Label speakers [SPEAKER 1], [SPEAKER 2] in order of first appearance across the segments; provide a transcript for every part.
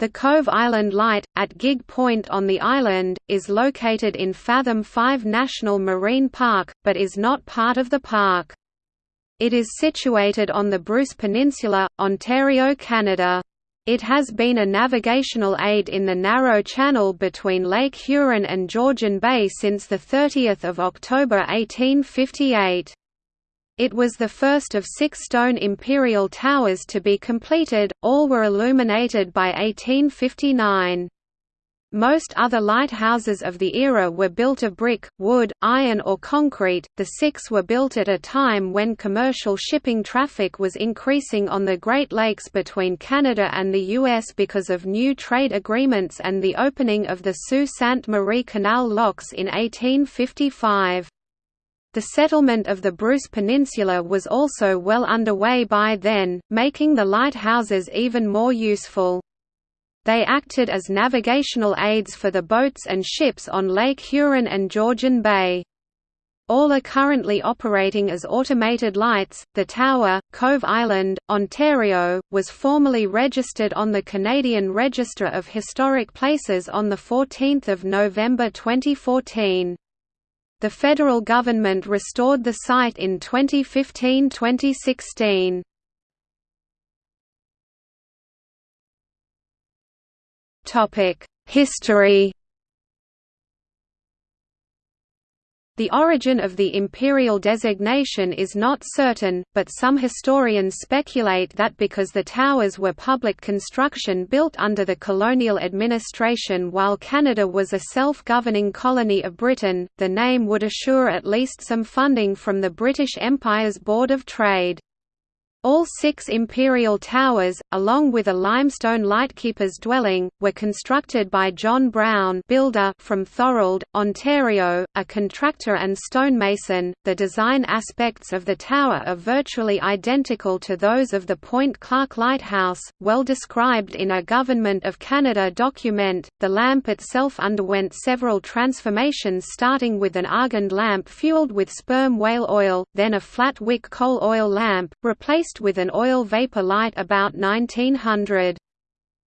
[SPEAKER 1] The Cove Island Light, at Gig Point on the island, is located in Fathom 5 National Marine Park, but is not part of the park. It is situated on the Bruce Peninsula, Ontario, Canada. It has been a navigational aid in the narrow channel between Lake Huron and Georgian Bay since 30 October 1858. It was the first of six stone imperial towers to be completed, all were illuminated by 1859. Most other lighthouses of the era were built of brick, wood, iron or concrete. The six were built at a time when commercial shipping traffic was increasing on the Great Lakes between Canada and the US because of new trade agreements and the opening of the Sault Ste. Marie Canal locks in 1855. The settlement of the Bruce Peninsula was also well underway by then, making the lighthouses even more useful. They acted as navigational aids for the boats and ships on Lake Huron and Georgian Bay. All are currently operating as automated lights. The tower, Cove Island, Ontario, was formally registered on the Canadian Register of Historic Places on 14 November 2014. The federal government restored the site in 2015–2016. History The origin of the imperial designation is not certain, but some historians speculate that because the towers were public construction built under the colonial administration while Canada was a self-governing colony of Britain, the name would assure at least some funding from the British Empire's Board of Trade. All six imperial towers, along with a limestone lightkeeper's dwelling, were constructed by John Brown builder from Thorold, Ontario, a contractor and stonemason. The design aspects of the tower are virtually identical to those of the Point Clark Lighthouse, well described in a Government of Canada document. The lamp itself underwent several transformations starting with an argand lamp fueled with sperm whale oil, then a flat wick coal oil lamp, replaced with an oil vapor light about 1900.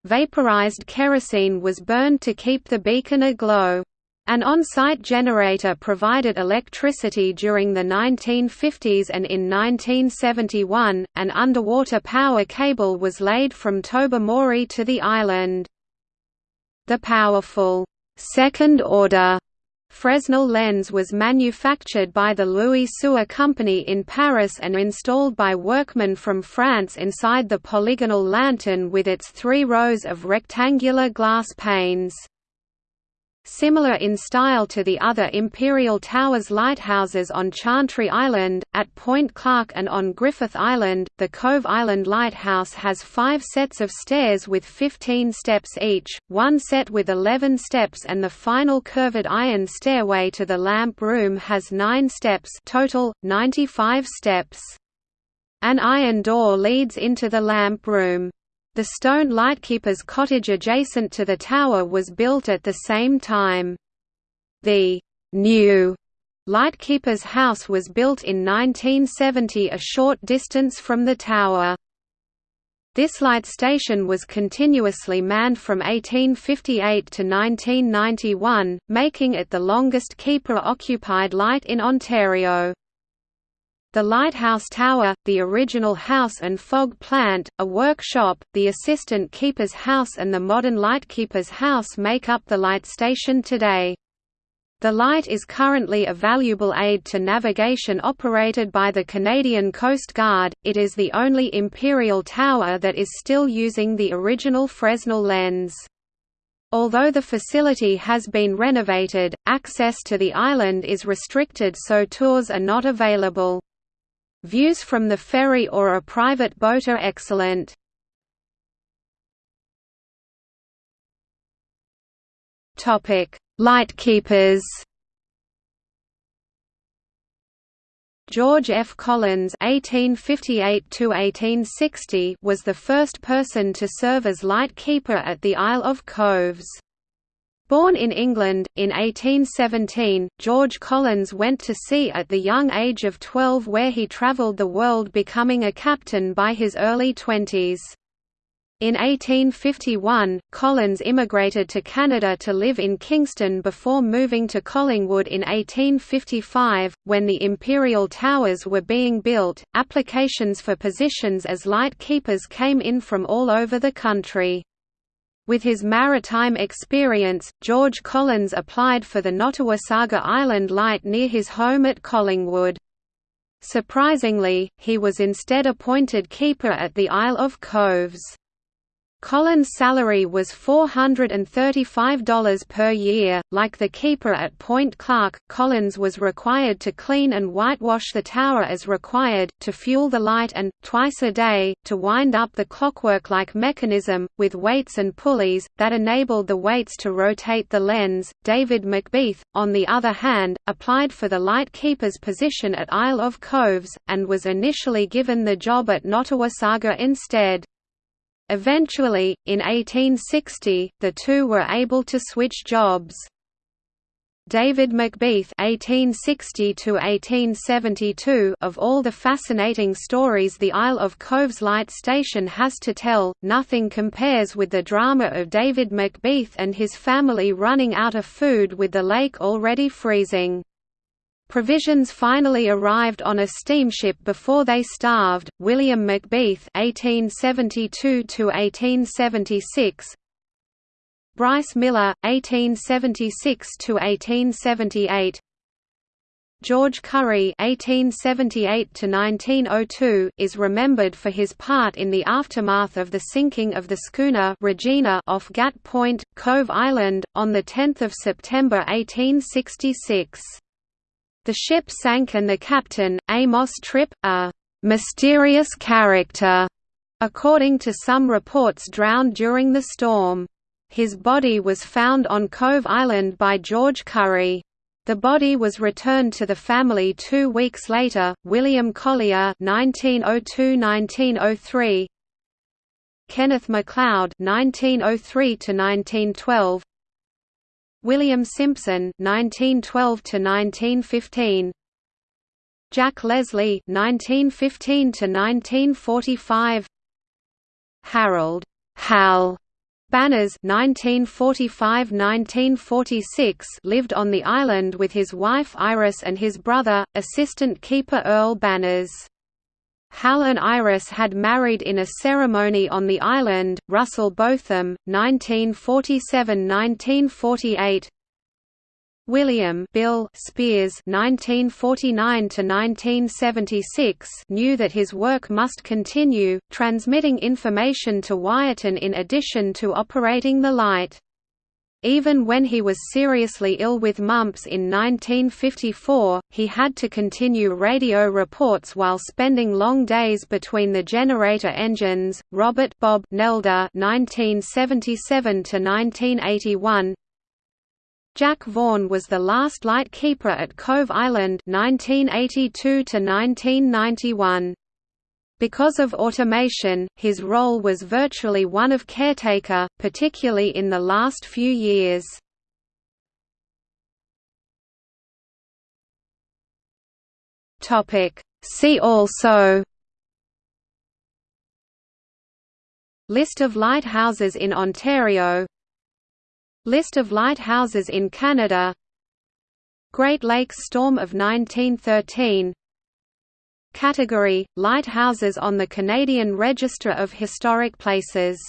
[SPEAKER 1] Vaporized kerosene was burned to keep the beacon aglow. An on-site generator provided electricity during the 1950s and in 1971, an underwater power cable was laid from Tobermory to the island. The powerful, second-order Fresnel lens was manufactured by the Louis Sautter Company in Paris and installed by workmen from France inside the polygonal lantern with its three rows of rectangular glass panes. Similar in style to the other Imperial Towers lighthouses on Chantry Island, at Point Clark and on Griffith Island, the Cove Island Lighthouse has five sets of stairs with 15 steps each, one set with 11 steps and the final curved iron stairway to the lamp room has nine steps total, 95 steps. An iron door leads into the lamp room. The stone lightkeeper's cottage adjacent to the tower was built at the same time. The new lightkeeper's house was built in 1970 a short distance from the tower. This light station was continuously manned from 1858 to 1991, making it the longest keeper-occupied light in Ontario. The lighthouse tower, the original house and fog plant, a workshop, the assistant keeper's house and the modern lightkeeper's house make up the light station today. The light is currently a valuable aid to navigation operated by the Canadian Coast Guard. It is the only imperial tower that is still using the original Fresnel lens. Although the facility has been renovated, access to the island is restricted so tours are not available. Views from the ferry or a private boat are excellent. Lightkeepers. George F. Collins (1858–1860) was the first person to serve as lightkeeper at the Isle of Coves. Born in England, in 1817, George Collins went to sea at the young age of 12 where he travelled the world becoming a captain by his early twenties. In 1851, Collins immigrated to Canada to live in Kingston before moving to Collingwood in 1855. When the Imperial Towers were being built, applications for positions as light keepers came in from all over the country. With his maritime experience, George Collins applied for the Nottawasaga Island Light near his home at Collingwood. Surprisingly, he was instead appointed keeper at the Isle of Coves. Collins' salary was $435 per year. Like the keeper at Point Clark, Collins was required to clean and whitewash the tower as required, to fuel the light and, twice a day, to wind up the clockwork-like mechanism, with weights and pulleys, that enabled the weights to rotate the lens. David McBeath, on the other hand, applied for the light keeper's position at Isle of Coves, and was initially given the job at Nottawasaga instead. Eventually, in 1860, the two were able to switch jobs. David McBeath (1860–1872) of all the fascinating stories the Isle of Coves Light Station has to tell, nothing compares with the drama of David McBeath and his family running out of food with the lake already freezing. Provisions finally arrived on a steamship before they starved. William McBeath (1872–1876), Bryce Miller (1876–1878), George Curry (1878–1902) is remembered for his part in the aftermath of the sinking of the schooner Regina off Gat Point, Cove Island, on 10 September 1866. The ship sank and the captain, Amos Tripp, a «mysterious character», according to some reports drowned during the storm. His body was found on Cove Island by George Curry. The body was returned to the family two weeks later. William Collier (1902–1903), Kenneth MacLeod (1903–1912), William Simpson (1912–1915), Jack Leslie (1915–1945), Harold Hal Banners (1945–1946) lived on the island with his wife Iris and his brother, assistant keeper Earl Banners. Hal and Iris had married in a ceremony on the island. Russell Botham, 1947–1948. William Bill Spears (1949–1976) knew that his work must continue, transmitting information to Wiarton in addition to operating the light. Even when he was seriously ill with mumps in 1954, he had to continue radio reports while spending long days between the generator engines. Robert Bob Nelder (1977–1981). Jack Vaughan was the last light keeper at Cove Island (1982–1991). Because of automation, his role was virtually one of caretaker, particularly in the last few years. See also List of lighthouses in Ontario List of lighthouses in Canada Great Lakes Storm of 1913 Category – Lighthouses on the Canadian Register of Historic Places